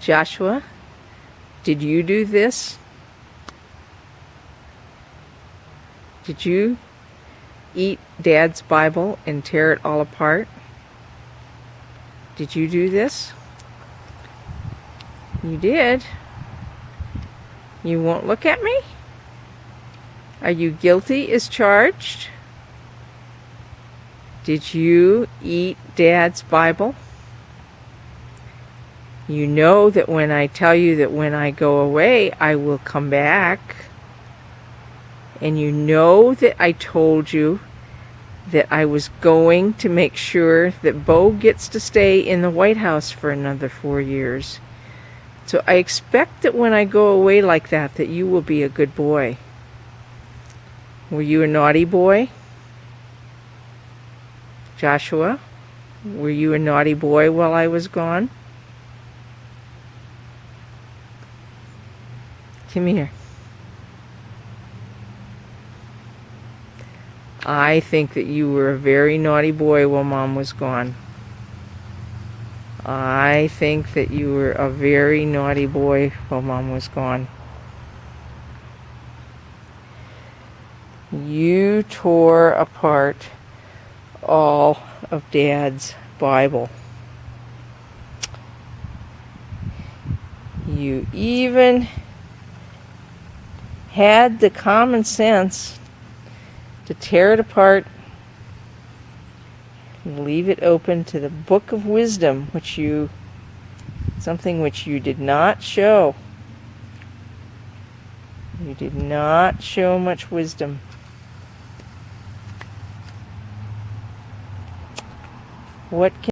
Joshua, did you do this? Did you eat Dad's Bible and tear it all apart? Did you do this? You did. You won't look at me? Are you guilty as charged? Did you eat Dad's Bible? You know that when I tell you that when I go away, I will come back. And you know that I told you that I was going to make sure that Bo gets to stay in the White House for another four years. So I expect that when I go away like that, that you will be a good boy. Were you a naughty boy? Joshua, were you a naughty boy while I was gone? Come here. I think that you were a very naughty boy while mom was gone. I think that you were a very naughty boy while mom was gone. You tore apart all of dad's Bible. You even had the common sense to tear it apart and leave it open to the book of wisdom which you something which you did not show. You did not show much wisdom. What can